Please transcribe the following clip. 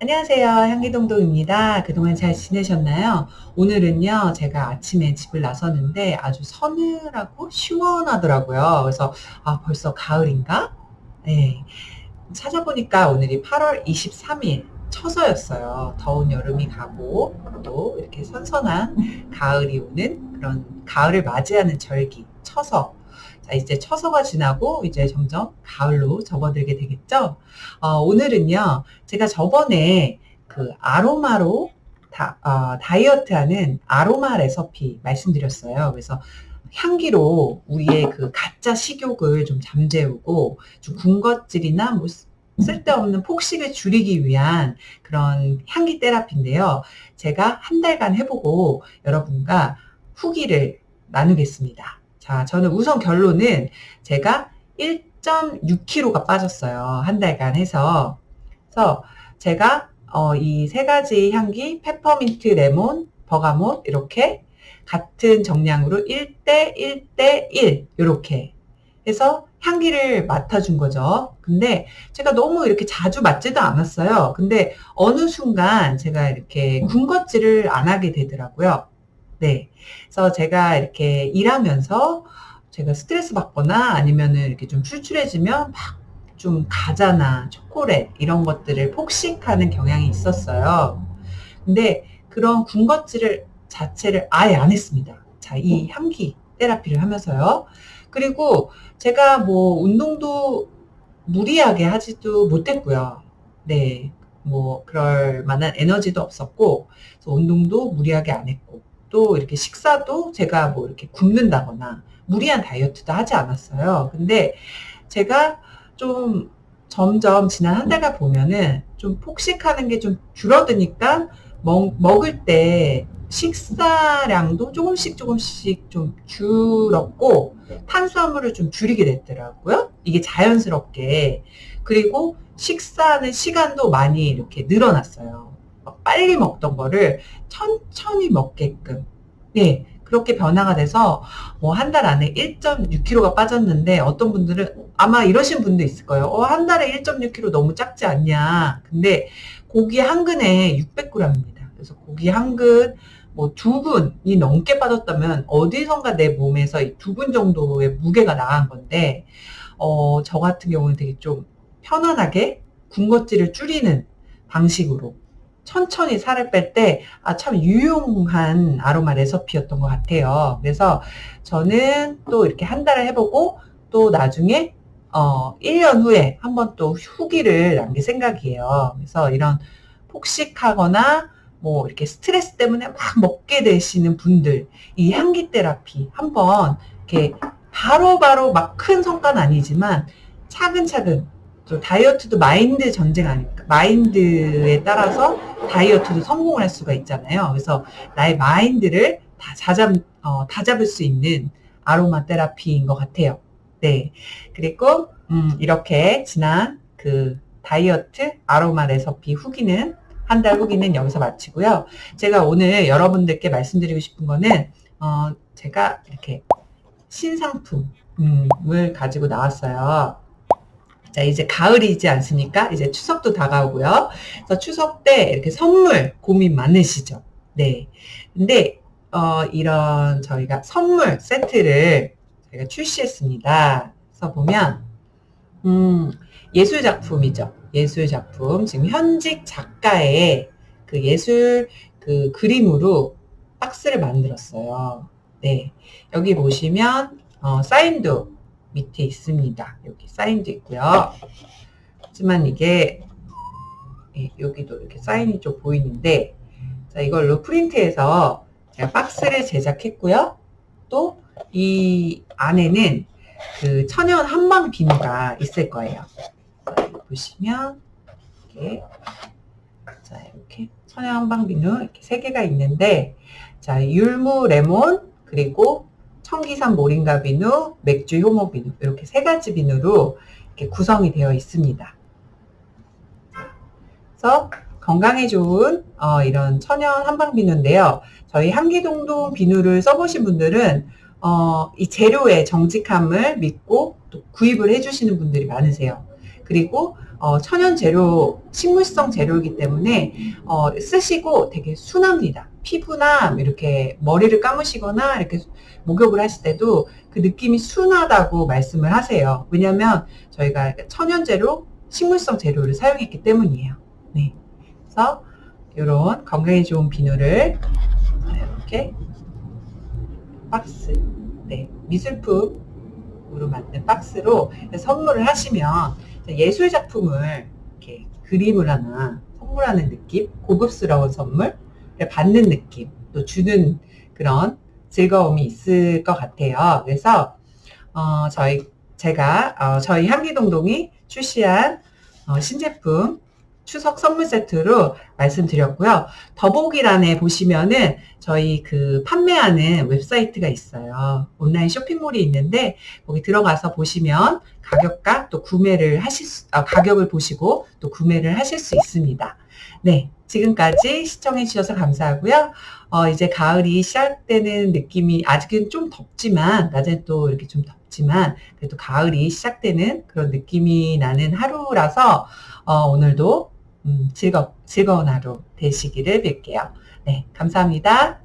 안녕하세요. 향기동동입니다. 그동안 잘 지내셨나요? 오늘은요, 제가 아침에 집을 나섰는데 아주 서늘하고 시원하더라고요. 그래서, 아, 벌써 가을인가? 네. 찾아보니까 오늘이 8월 23일 처서였어요. 더운 여름이 가고, 또 이렇게 선선한 가을이 오는 그런 가을을 맞이하는 절기, 처서. 자, 이제 처서가 지나고 이제 점점 가을로 접어들게 되겠죠? 어, 오늘은요, 제가 저번에 그 아로마로 다, 어, 다이어트 하는 아로마 레서피 말씀드렸어요. 그래서 향기로 우리의 그 가짜 식욕을 좀 잠재우고 좀 군것질이나 뭐 쓸데없는 폭식을 줄이기 위한 그런 향기 테라피인데요. 제가 한 달간 해보고 여러분과 후기를 나누겠습니다. 자, 저는 우선 결론은 제가 1.6kg가 빠졌어요. 한 달간 해서. 그래서 제가 어, 이 세 가지 향기, 페퍼민트, 레몬, 버가못 이렇게 같은 정량으로 1대 1대 1 이렇게 해서 향기를 맡아준 거죠. 근데 제가 너무 이렇게 자주 맡지도 않았어요. 근데 어느 순간 제가 이렇게 군것질을 안 하게 되더라고요. 네. 그래서 제가 이렇게 일하면서 제가 스트레스 받거나 아니면은 이렇게 좀 출출해지면 막 좀 과자나 초콜릿 이런 것들을 폭식하는 경향이 있었어요. 근데 그런 군것질을 자체를 아예 안 했습니다. 자, 이 향기 테라피를 하면서요. 그리고 제가 뭐 운동도 무리하게 하지도 못했고요. 네. 뭐 그럴 만한 에너지도 없었고 운동도 무리하게 안 했고 또 이렇게 식사도 제가 뭐 이렇게 굶는다거나 무리한 다이어트도 하지 않았어요. 근데 제가 좀 점점 지난 한 달간 보면은 좀 폭식하는 게 좀 줄어드니까 먹, 먹을 때 식사량도 조금씩 조금씩 좀 줄었고 탄수화물을 좀 줄이게 됐더라고요. 이게 자연스럽게. 그리고 식사하는 시간도 많이 이렇게 늘어났어요. 빨리 먹던 거를 천천히 먹게끔 네 그렇게 변화가 돼서 뭐 한 달 안에 1.6kg가 빠졌는데 어떤 분들은 아마 이러신 분도 있을 거예요. 어, 한 달에 1.6kg 너무 작지 않냐. 근데 고기 한 근에 600g입니다. 그래서 고기 한 근, 뭐두 근이 넘게 빠졌다면 어디선가 내 몸에서 두근 정도의 무게가 나간 건데, 어, 저 같은 경우는 되게 좀 편안하게 군것질을 줄이는 방식으로 천천히 살을 뺄 때, 아, 참 유용한 아로마 레서피였던 것 같아요. 그래서 저는 또 이렇게 한 달을 해보고 또 나중에, 어, 1년 후에 한번 또 후기를 남길 생각이에요. 그래서 이런 폭식하거나 뭐 이렇게 스트레스 때문에 막 먹게 되시는 분들, 이 향기 테라피 한번 이렇게 바로바로 막 큰 성과는 아니지만 차근차근 또 다이어트도 마인드 전쟁 아닙니까? 마인드에 따라서 다이어트도 성공을 할 수가 있잖아요. 그래서 나의 마인드를 다 잡, 어, 다 잡을 수 있는 아로마 테라피인 것 같아요. 네. 그리고, 음, 이렇게 지난 그 다이어트 아로마 레서피 후기는, 한 달 후기는 여기서 마치고요. 제가 오늘 여러분들께 말씀드리고 싶은 거는, 어, 제가 이렇게 신상품을 가지고 나왔어요. 자, 이제 가을이지 않습니까? 이제 추석도 다가오고요. 그래서 추석 때 이렇게 선물 고민 많으시죠? 네. 근데, 어, 이런 저희가 선물 세트를 저희가 출시했습니다. 그래서 보면, 음, 예술 작품이죠. 예술 작품. 지금 현직 작가의 그 예술 그 그림으로 박스를 만들었어요. 네. 여기 보시면, 어, 사인도 밑에 있습니다. 여기 사인도 있고요. 하지만 이게 예, 여기도 이렇게 사인이 좀 보이는데 자 이걸로 프린트해서 제가 박스를 제작했고요. 또 이 안에는 그 천연 한방 비누가 있을 거예요. 보시면 이렇게 자 이렇게 천연 한방 비누 이렇게 세 개가 있는데 자 율무 레몬 그리고 청기산 모링가 비누, 맥주 효모 비누 이렇게 세 가지 비누로 이렇게 구성이 되어 있습니다. 그래서 건강에 좋은 어, 이런 천연 한방 비누인데요. 저희 한기동동 비누를 써보신 분들은 어, 이 재료의 정직함을 믿고 또 구입을 해주시는 분들이 많으세요. 그리고 어, 천연 재료, 식물성 재료이기 때문에 어, 쓰시고 되게 순합니다. 피부나 이렇게 머리를 감으시거나 이렇게 목욕을 하실 때도 그 느낌이 순하다고 말씀을 하세요. 왜냐하면 저희가 천연 재료, 식물성 재료를 사용했기 때문이에요. 네. 그래서 이런 건강에 좋은 비누를 이렇게 박스, 네, 미술품으로 만든 박스로 선물을 하시면 예술 작품을 이렇게 그림을 하나 선물하는 느낌, 고급스러운 선물 받는 느낌, 또 주는 그런 즐거움이 있을 것 같아요. 그래서 어, 저희 제가 어, 저희 향기동동이 출시한 어, 신제품 추석 선물 세트로 말씀드렸고요. 더보기란에 보시면은 저희 그 판매하는 웹사이트가 있어요. 온라인 쇼핑몰이 있는데 거기 들어가서 보시면 가격과 또 구매를 하실 수, 아, 가격을 보시고 또 구매를 하실 수 있습니다. 네. 지금까지 시청해 주셔서 감사하고요. 어, 이제 가을이 시작되는 느낌이 아직은 좀 덥지만 낮엔 또 이렇게 좀 덥지만 그래도 가을이 시작되는 그런 느낌이 나는 하루라서 어, 오늘도 음, 즐거, 즐거운 하루 되시기를 빌게요. 네, 감사합니다.